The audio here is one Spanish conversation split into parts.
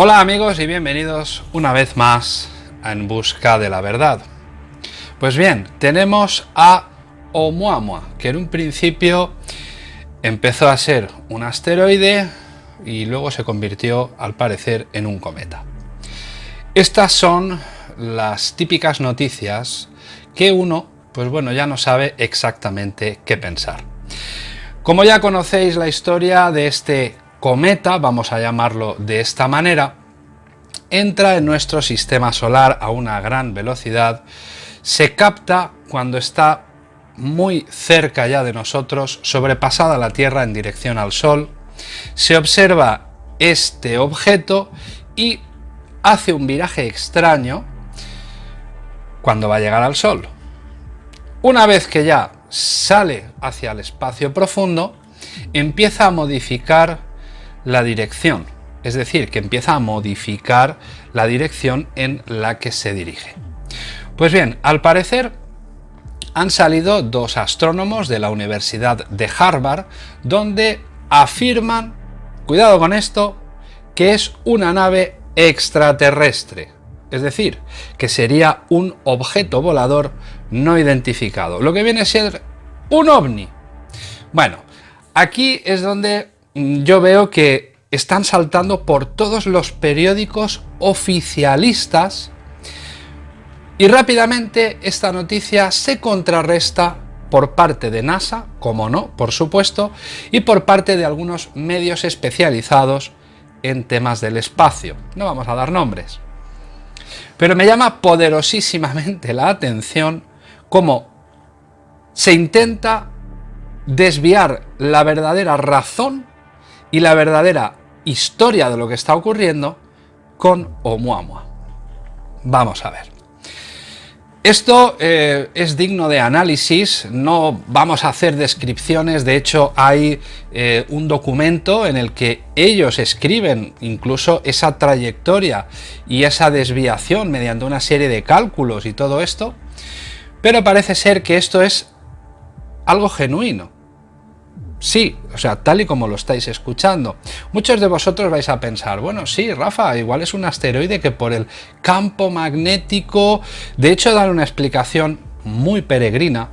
Hola amigos y bienvenidos una vez más a En Busca de la Verdad. Pues bien, tenemos a Oumuamua, que en un principio empezó a ser un asteroide y luego se convirtió al parecer en un cometa. Estas son las típicas noticias que uno, pues bueno, ya no sabe exactamente qué pensar. Como ya conocéis la historia de este cometa, vamos a llamarlo de esta manera, entra en nuestro sistema solar a una gran velocidad, se capta cuando está muy cerca ya de nosotros, sobrepasada la Tierra en dirección al Sol, se observa este objeto y hace un viraje extraño cuando va a llegar al Sol. Una vez que ya sale hacia el espacio profundo, empieza a modificar la dirección, es decir, que empieza a modificar la dirección en la que se dirige. Pues bien, al parecer han salido dos astrónomos de la Universidad de Harvard donde afirman, cuidado con esto, que es una nave extraterrestre, es decir, que sería un objeto volador no identificado, lo que viene a ser un ovni. Bueno, aquí es donde yo veo que están saltando por todos los periódicos oficialistas y rápidamente esta noticia se contrarresta por parte de NASA, como no, por supuesto, y por parte de algunos medios especializados en temas del espacio. No vamos a dar nombres. Pero me llama poderosísimamente la atención cómo se intenta desviar la verdadera razón y la verdadera historia de lo que está ocurriendo con Oumuamua. Vamos a ver. Esto eh, es digno de análisis, no vamos a hacer descripciones, de hecho hay eh, un documento en el que ellos escriben incluso esa trayectoria y esa desviación mediante una serie de cálculos y todo esto, pero parece ser que esto es algo genuino. Sí, o sea, tal y como lo estáis escuchando. Muchos de vosotros vais a pensar, bueno, sí, Rafa, igual es un asteroide que por el campo magnético... De hecho, dar una explicación muy peregrina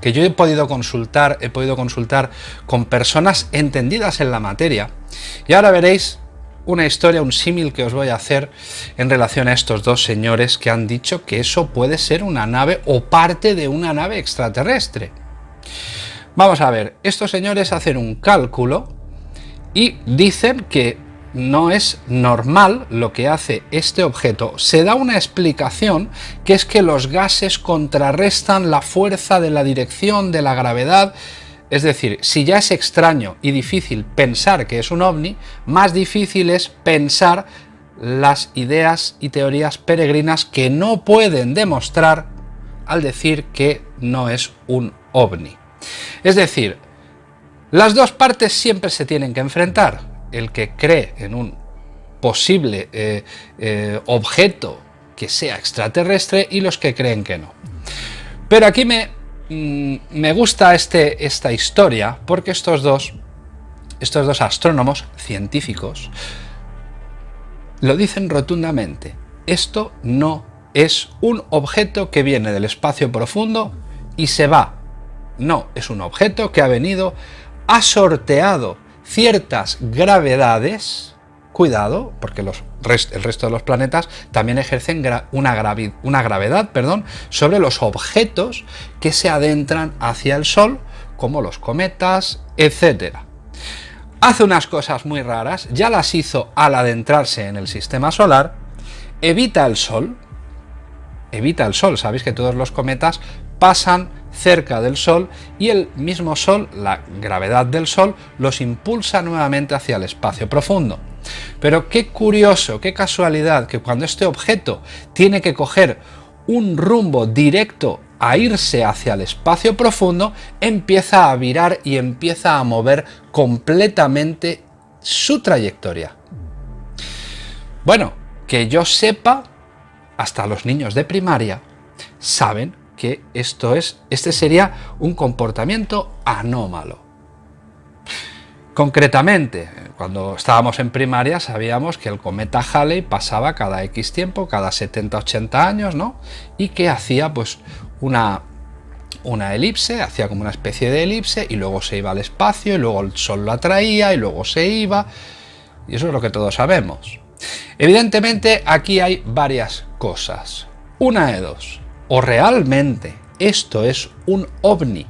que yo he podido consultar, he podido consultar con personas entendidas en la materia. Y ahora veréis una historia, un símil que os voy a hacer en relación a estos dos señores que han dicho que eso puede ser una nave o parte de una nave extraterrestre. Vamos a ver, estos señores hacen un cálculo y dicen que no es normal lo que hace este objeto. Se da una explicación que es que los gases contrarrestan la fuerza de la dirección de la gravedad. Es decir, si ya es extraño y difícil pensar que es un ovni, más difícil es pensar las ideas y teorías peregrinas que no pueden demostrar al decir que no es un ovni. Es decir, las dos partes siempre se tienen que enfrentar. El que cree en un posible eh, eh, objeto que sea extraterrestre y los que creen que no. Pero aquí me, mm, me gusta este, esta historia porque estos dos, estos dos astrónomos científicos lo dicen rotundamente. Esto no es un objeto que viene del espacio profundo y se va no, es un objeto que ha venido, ha sorteado ciertas gravedades, cuidado, porque los el resto de los planetas también ejercen una, una gravedad perdón, sobre los objetos que se adentran hacia el Sol, como los cometas, etc. Hace unas cosas muy raras, ya las hizo al adentrarse en el sistema solar, evita el Sol, evita el Sol, sabéis que todos los cometas pasan cerca del Sol y el mismo Sol, la gravedad del Sol, los impulsa nuevamente hacia el espacio profundo. Pero qué curioso, qué casualidad que cuando este objeto tiene que coger un rumbo directo a irse hacia el espacio profundo, empieza a virar y empieza a mover completamente su trayectoria. Bueno, que yo sepa, hasta los niños de primaria saben que esto es, este sería un comportamiento anómalo. Concretamente, cuando estábamos en primaria sabíamos que el cometa Halley pasaba cada X tiempo, cada 70-80 años, ¿no? Y que hacía pues una, una elipse, hacía como una especie de elipse y luego se iba al espacio y luego el Sol lo atraía y luego se iba. Y eso es lo que todos sabemos. Evidentemente aquí hay varias cosas. Una de dos. O realmente esto es un ovni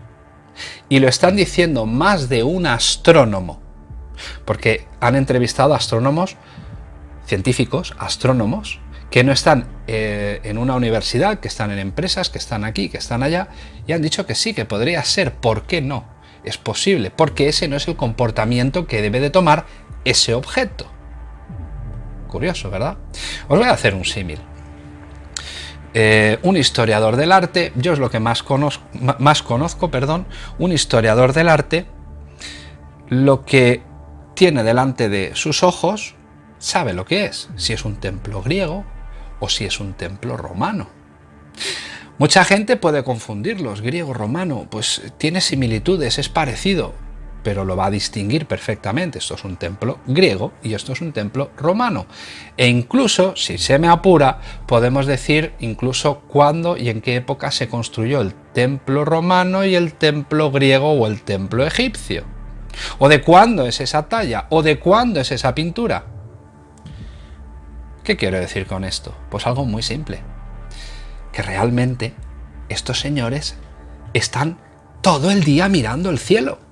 y lo están diciendo más de un astrónomo, porque han entrevistado astrónomos, científicos, astrónomos, que no están eh, en una universidad, que están en empresas, que están aquí, que están allá, y han dicho que sí, que podría ser, ¿por qué no? Es posible, porque ese no es el comportamiento que debe de tomar ese objeto. Curioso, ¿verdad? Os voy a hacer un símil. Eh, un historiador del arte, yo es lo que más conozco, más conozco, perdón, un historiador del arte, lo que tiene delante de sus ojos, sabe lo que es, si es un templo griego o si es un templo romano. Mucha gente puede confundirlos, griego-romano, pues tiene similitudes, es parecido, pero lo va a distinguir perfectamente. Esto es un templo griego y esto es un templo romano. E incluso, si se me apura, podemos decir incluso cuándo y en qué época se construyó el templo romano y el templo griego o el templo egipcio. O de cuándo es esa talla, o de cuándo es esa pintura. ¿Qué quiero decir con esto? Pues algo muy simple. Que realmente estos señores están todo el día mirando el cielo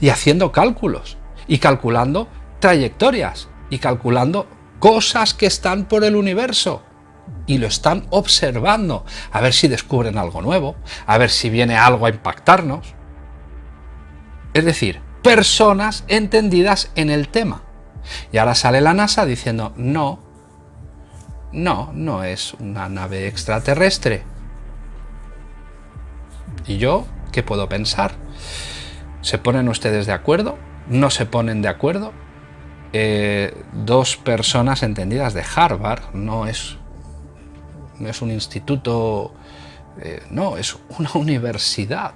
y haciendo cálculos y calculando trayectorias y calculando cosas que están por el universo y lo están observando a ver si descubren algo nuevo, a ver si viene algo a impactarnos. Es decir, personas entendidas en el tema. Y ahora sale la NASA diciendo, no, no, no es una nave extraterrestre. ¿Y yo qué puedo pensar? ¿Se ponen ustedes de acuerdo? ¿No se ponen de acuerdo? Eh, dos personas entendidas de Harvard, no es, no es un instituto, eh, no, es una universidad.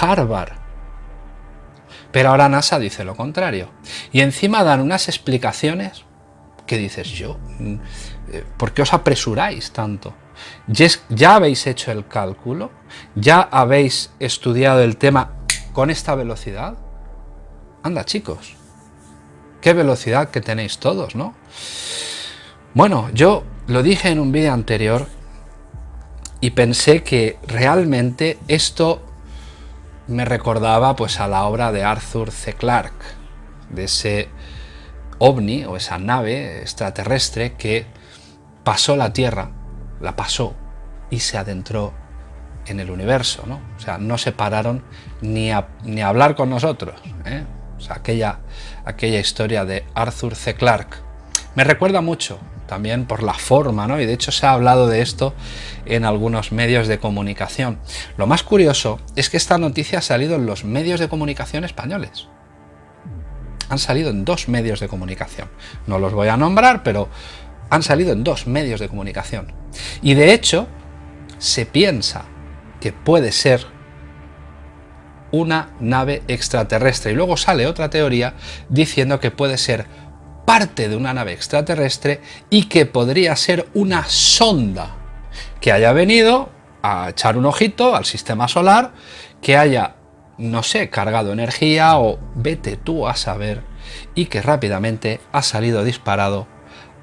Harvard. Pero ahora NASA dice lo contrario. Y encima dan unas explicaciones que dices yo, mm, eh, ¿por qué os apresuráis tanto? ¿Ya habéis hecho el cálculo? ¿Ya habéis estudiado el tema con esta velocidad? Anda chicos, qué velocidad que tenéis todos, ¿no? Bueno, yo lo dije en un vídeo anterior y pensé que realmente esto me recordaba pues a la obra de Arthur C. Clarke, de ese ovni o esa nave extraterrestre que pasó la Tierra, la pasó y se adentró en el universo, ¿no? O sea, no se pararon ni a, ni hablar con nosotros, ¿eh? O sea, aquella, aquella historia de Arthur C. Clarke. Me recuerda mucho, también por la forma, ¿no? Y de hecho se ha hablado de esto en algunos medios de comunicación. Lo más curioso es que esta noticia ha salido en los medios de comunicación españoles. Han salido en dos medios de comunicación. No los voy a nombrar, pero han salido en dos medios de comunicación. Y de hecho, se piensa que puede ser una nave extraterrestre. Y luego sale otra teoría diciendo que puede ser parte de una nave extraterrestre y que podría ser una sonda que haya venido a echar un ojito al sistema solar, que haya, no sé, cargado energía o vete tú a saber, y que rápidamente ha salido disparado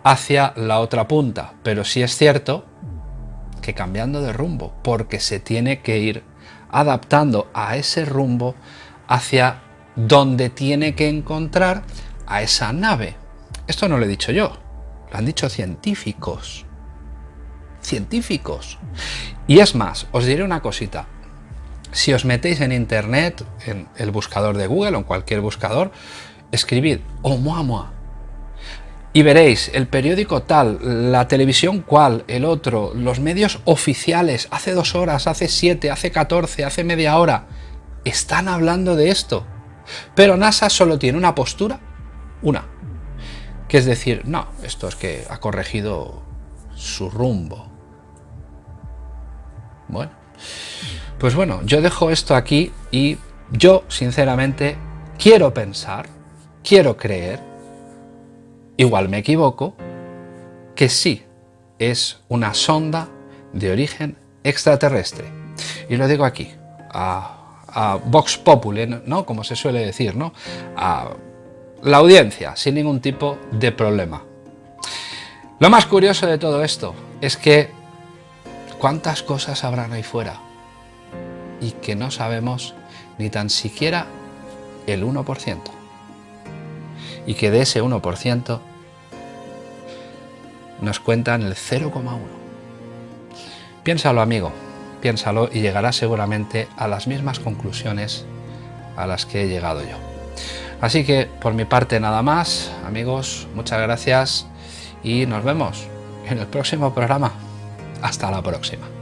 hacia la otra punta. Pero sí es cierto que cambiando de rumbo, porque se tiene que ir adaptando a ese rumbo hacia donde tiene que encontrar a esa nave. Esto no lo he dicho yo, lo han dicho científicos. Científicos. Y es más, os diré una cosita. Si os metéis en internet, en el buscador de Google o en cualquier buscador, escribid Oumuamua y veréis el periódico tal, la televisión cual, el otro, los medios oficiales, hace dos horas, hace siete, hace catorce, hace media hora, están hablando de esto. Pero NASA solo tiene una postura, una, que es decir, no, esto es que ha corregido su rumbo. Bueno, pues bueno, yo dejo esto aquí y yo, sinceramente, quiero pensar, quiero creer, igual me equivoco, que sí es una sonda de origen extraterrestre. Y lo digo aquí, a, Vox Populi, ¿no? como se suele decir, ¿no? a la audiencia, sin ningún tipo de problema. Lo más curioso de todo esto es que cuántas cosas habrán ahí fuera y que no sabemos ni tan siquiera el 1%. Y que de ese 1% nos cuentan el 0,1. Piénsalo amigo, piénsalo y llegarás seguramente a las mismas conclusiones a las que he llegado yo. Así que por mi parte nada más, amigos, muchas gracias y nos vemos en el próximo programa. Hasta la próxima.